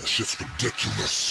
That shit's ridiculous.